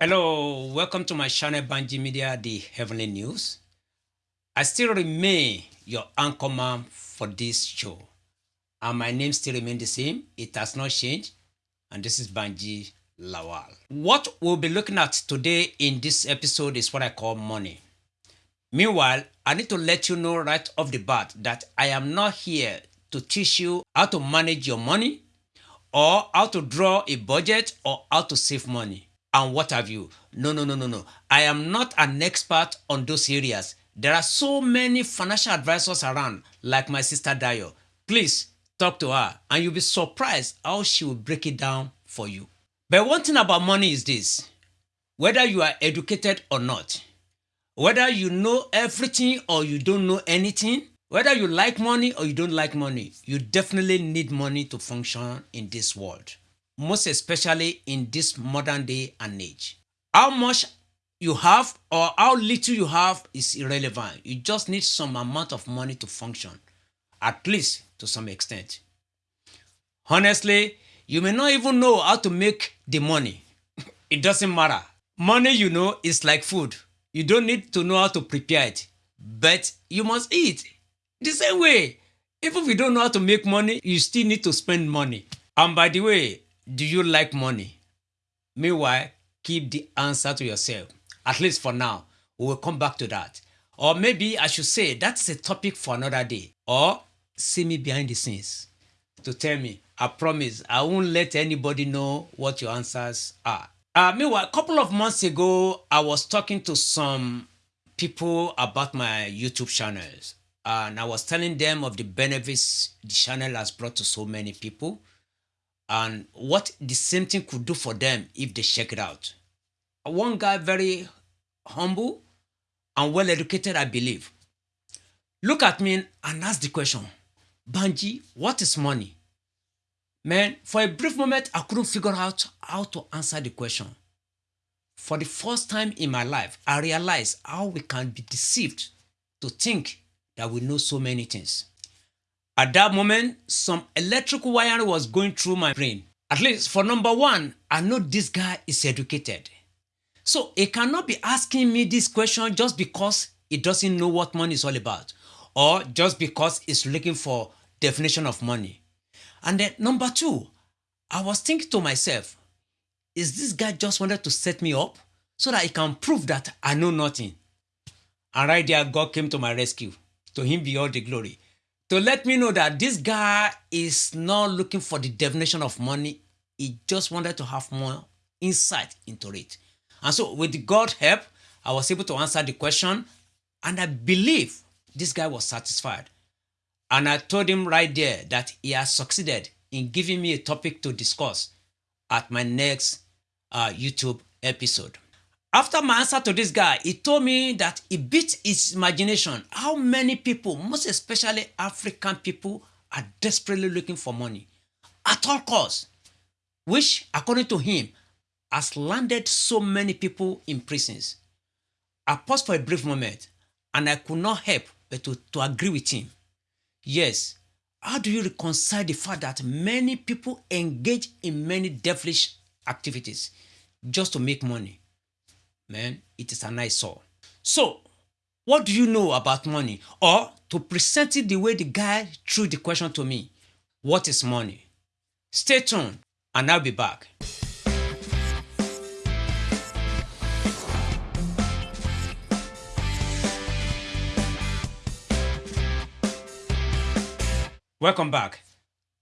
Hello, welcome to my channel Banji Media, the Heavenly News. I still remain your anchorman for this show. And my name still remains the same. It has not changed. And this is Banji Lawal. What we'll be looking at today in this episode is what I call money. Meanwhile, I need to let you know right off the bat that I am not here to teach you how to manage your money or how to draw a budget or how to save money and what have you. No, no, no, no, no. I am not an expert on those areas. There are so many financial advisors around, like my sister Dayo. Please talk to her, and you'll be surprised how she will break it down for you. But one thing about money is this whether you are educated or not, whether you know everything or you don't know anything, whether you like money or you don't like money, you definitely need money to function in this world, most especially in this modern day and age. How much you have or how little you have is irrelevant. You just need some amount of money to function, at least to some extent. Honestly, you may not even know how to make the money. it doesn't matter. Money, you know, is like food. You don't need to know how to prepare it, but you must eat. The same way, even if you don't know how to make money, you still need to spend money. And by the way, do you like money? Meanwhile, keep the answer to yourself, at least for now. We will come back to that. Or maybe I should say that's a topic for another day. Or see me behind the scenes to tell me. I promise I won't let anybody know what your answers are. Uh, meanwhile, a couple of months ago, I was talking to some people about my YouTube channels and I was telling them of the benefits the channel has brought to so many people and what the same thing could do for them if they check it out. One guy, very humble and well educated, I believe, look at me and ask the question Banji, what is money? Man, for a brief moment, I couldn't figure out how to answer the question. For the first time in my life, I realized how we can be deceived to think that we know so many things. At that moment, some electrical wire was going through my brain. At least for number one, I know this guy is educated. So he cannot be asking me this question just because he doesn't know what money is all about or just because he's looking for definition of money. And then number two, I was thinking to myself, is this guy just wanted to set me up so that he can prove that I know nothing? And right there, God came to my rescue. To him be all the glory. To let me know that this guy is not looking for the definition of money. He just wanted to have more insight into it. And so with God's help, I was able to answer the question and I believe this guy was satisfied. And I told him right there that he has succeeded in giving me a topic to discuss at my next uh, YouTube episode. After my answer to this guy, he told me that he beat his imagination how many people, most especially African people, are desperately looking for money at all costs, which, according to him, has landed so many people in prisons. I paused for a brief moment and I could not help but to, to agree with him. Yes, how do you reconcile the fact that many people engage in many devilish activities just to make money? Man, it is an eyesore. So, what do you know about money? Or to present it the way the guy threw the question to me, what is money? Stay tuned and I'll be back. Welcome back.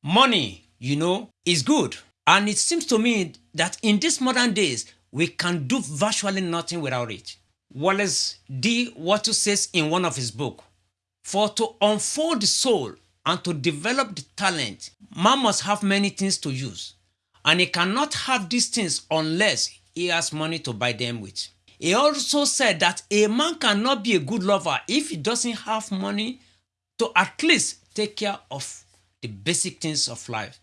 Money, you know, is good. And it seems to me that in these modern days, we can do virtually nothing without it. Wallace D. Wattles says in one of his books, For to unfold the soul and to develop the talent, man must have many things to use, and he cannot have these things unless he has money to buy them with. He also said that a man cannot be a good lover if he doesn't have money to at least take care of the basic things of life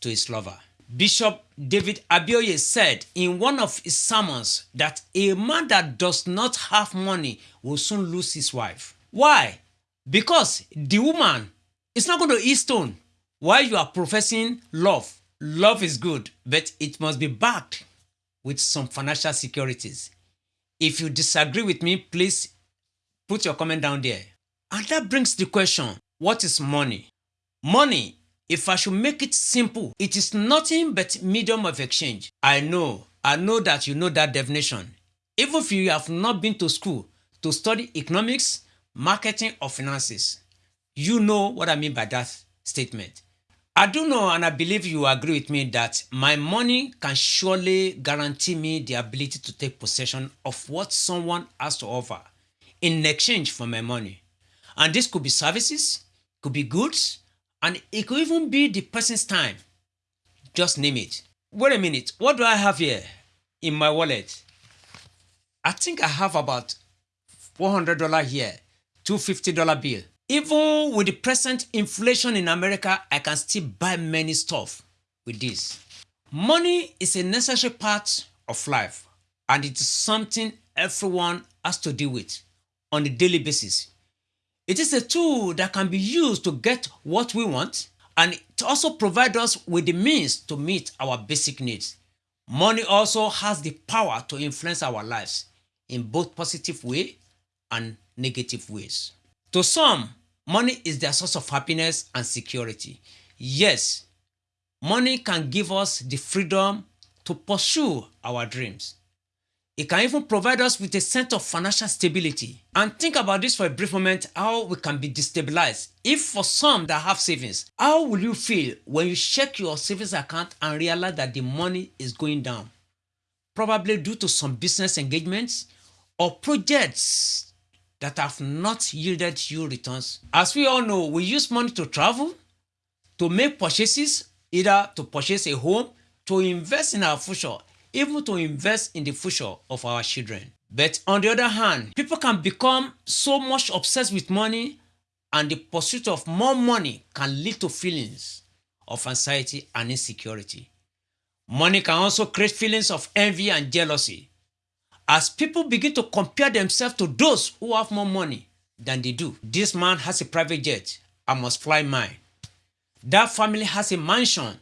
to his lover. Bishop David Abioye said in one of his sermons that a man that does not have money will soon lose his wife. Why? Because the woman is not going to eat stone while you are professing love. Love is good, but it must be backed with some financial securities. If you disagree with me, please put your comment down there. And that brings the question, what is money? Money, if I should make it simple, it is nothing but medium of exchange. I know, I know that you know that definition. Even if you have not been to school to study economics, marketing or finances, you know what I mean by that statement. I do know and I believe you agree with me that my money can surely guarantee me the ability to take possession of what someone has to offer in exchange for my money. And this could be services, could be goods, and it could even be the person's time. Just name it. Wait a minute, what do I have here in my wallet? I think I have about $400 here, $250 bill. Even with the present inflation in America, I can still buy many stuff with this. Money is a necessary part of life and it is something everyone has to deal with on a daily basis. It is a tool that can be used to get what we want and it also provides us with the means to meet our basic needs. Money also has the power to influence our lives in both positive way and negative ways. To some, money is their source of happiness and security. Yes, money can give us the freedom to pursue our dreams. It can even provide us with a sense of financial stability. And think about this for a brief moment how we can be destabilized. If for some that have savings, how will you feel when you check your savings account and realize that the money is going down? Probably due to some business engagements or projects that have not yielded you returns. As we all know, we use money to travel, to make purchases, either to purchase a home, to invest in our future, even to invest in the future of our children. But on the other hand, people can become so much obsessed with money and the pursuit of more money can lead to feelings of anxiety and insecurity. Money can also create feelings of envy and jealousy as people begin to compare themselves to those who have more money than they do. This man has a private jet. I must fly mine. That family has a mansion.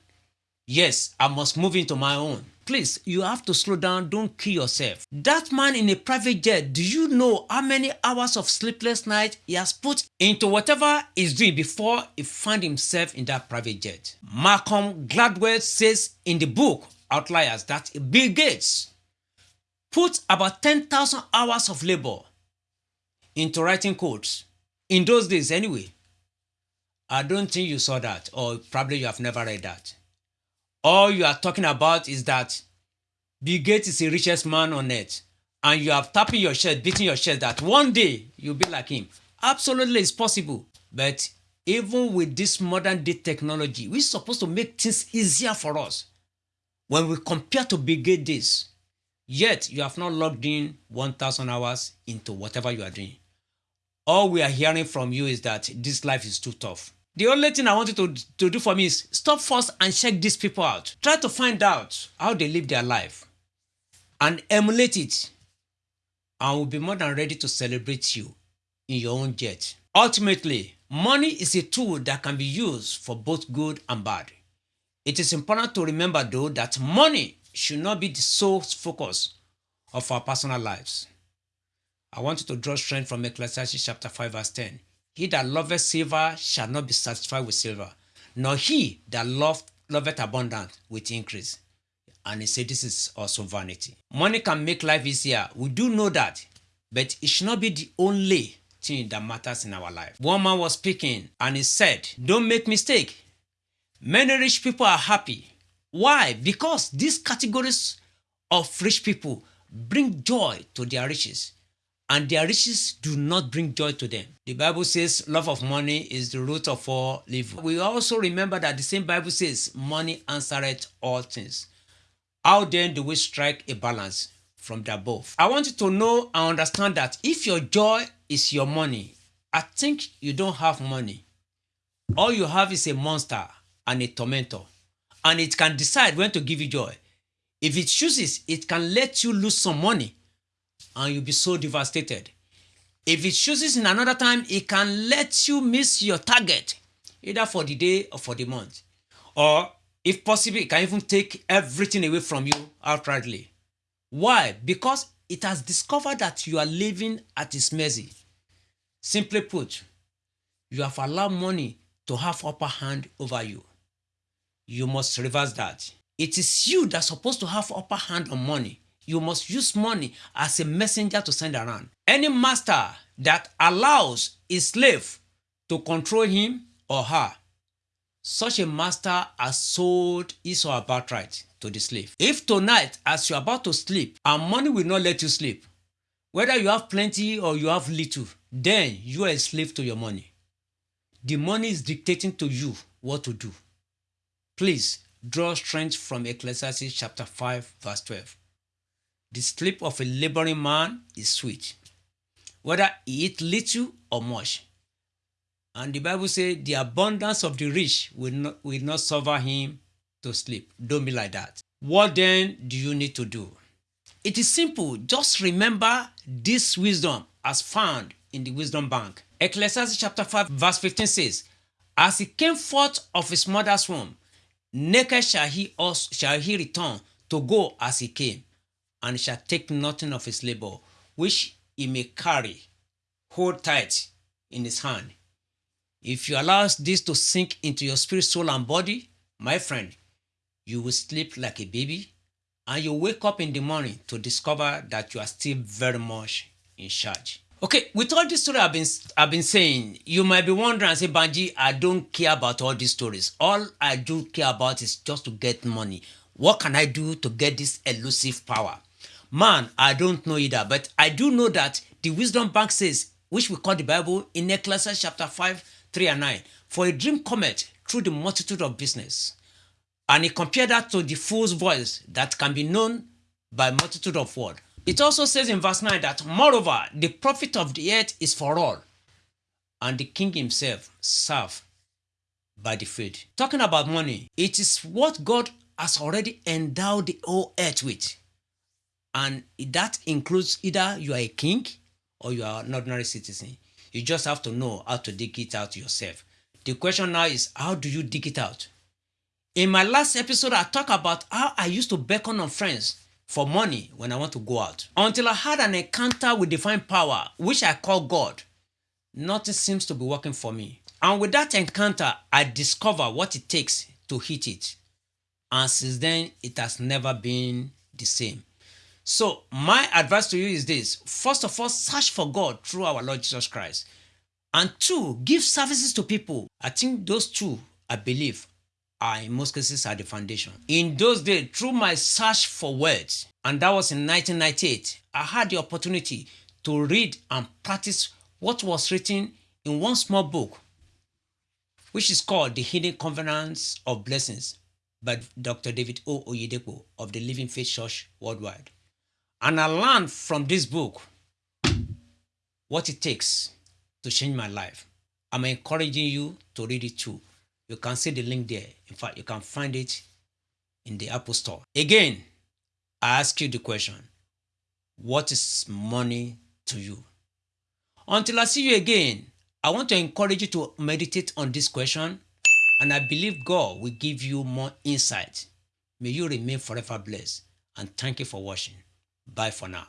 Yes, I must move into my own. Please, you have to slow down. Don't kill yourself. That man in a private jet, do you know how many hours of sleepless night he has put into whatever he's doing before he found himself in that private jet? Malcolm Gladwell says in the book Outliers that Bill Gates put about 10,000 hours of labor into writing codes. In those days anyway. I don't think you saw that or probably you have never read that. All you are talking about is that Bill Gates is the richest man on earth and you are tapping your chest, beating your chest that one day you'll be like him. Absolutely it's possible. But even with this modern day technology, we're supposed to make things easier for us. When we compare to Bill Gates days, Yet you have not logged in 1000 hours into whatever you are doing. All we are hearing from you is that this life is too tough. The only thing I want you to, to do for me is stop first and check these people out. Try to find out how they live their life and emulate it. And we'll be more than ready to celebrate you in your own jet. Ultimately, money is a tool that can be used for both good and bad. It is important to remember though that money should not be the sole focus of our personal lives. I want you to draw strength from Ecclesiastes chapter 5 verse 10. He that loveth silver shall not be satisfied with silver, nor he that loveth, loveth abundant with increase. And he said this is also vanity. Money can make life easier. We do know that, but it should not be the only thing that matters in our life. One man was speaking and he said, don't make mistake. Many rich people are happy why? Because these categories of rich people bring joy to their riches and their riches do not bring joy to them. The Bible says love of money is the root of all evil. We also remember that the same Bible says money answereth all things. How then do we strike a balance from the above? I want you to know and understand that if your joy is your money, I think you don't have money. All you have is a monster and a tormentor and it can decide when to give you joy. If it chooses, it can let you lose some money and you'll be so devastated. If it chooses in another time, it can let you miss your target, either for the day or for the month. Or if possible, it can even take everything away from you outrightly. Why? Because it has discovered that you are living at its mercy. Simply put, you have allowed money to have upper hand over you. You must reverse that. It is you that's supposed to have upper hand on money. You must use money as a messenger to send around. Any master that allows his slave to control him or her, such a master has sold his or her birthright to the slave. If tonight, as you're about to sleep, and money will not let you sleep, whether you have plenty or you have little, then you are a slave to your money. The money is dictating to you what to do. Please draw strength from Ecclesiastes chapter 5, verse 12. The sleep of a laboring man is sweet, whether he eat little or much. And the Bible says the abundance of the rich will not, will not suffer him to sleep. Don't be like that. What then do you need to do? It is simple. Just remember this wisdom as found in the wisdom bank. Ecclesiastes chapter 5 verse 15 says, As he came forth of his mother's womb, naked shall he, also, shall he return to go as he came, and shall take nothing of his labor, which he may carry, hold tight in his hand. If you allow this to sink into your spirit, soul, and body, my friend, you will sleep like a baby and you wake up in the morning to discover that you are still very much in charge. Okay, with all this story I've been I've been saying, you might be wondering and say, Banji, I don't care about all these stories. All I do care about is just to get money. What can I do to get this elusive power? Man, I don't know either, but I do know that the wisdom bank says, which we call the Bible in Ecclesiastes chapter 5, 3 and 9, for a dream cometh through the multitude of business. And he compared that to the fool's voice that can be known by multitude of words. It also says in verse 9 that, Moreover, the profit of the earth is for all, and the king himself serve by the faith. Talking about money, it is what God has already endowed the whole earth with. And that includes either you are a king or you are an ordinary citizen. You just have to know how to dig it out yourself. The question now is, how do you dig it out? In my last episode, I talked about how I used to beckon on friends for money when I want to go out. Until I had an encounter with divine power, which I call God, nothing seems to be working for me. And with that encounter, I discover what it takes to hit it. And since then, it has never been the same. So, my advice to you is this first of all, search for God through our Lord Jesus Christ. And two, give services to people. I think those two, I believe, are in most cases are the foundation. In those days, through my search for words, and that was in 1998, I had the opportunity to read and practice what was written in one small book, which is called The Hidden Covenants of Blessings by Dr. David O. Oyedepo of the Living Faith Church Worldwide. And I learned from this book what it takes to change my life. I'm encouraging you to read it too. You can see the link there. In fact, you can find it in the Apple Store. Again, I ask you the question What is money to you? Until I see you again, I want to encourage you to meditate on this question, and I believe God will give you more insight. May you remain forever blessed, and thank you for watching. Bye for now.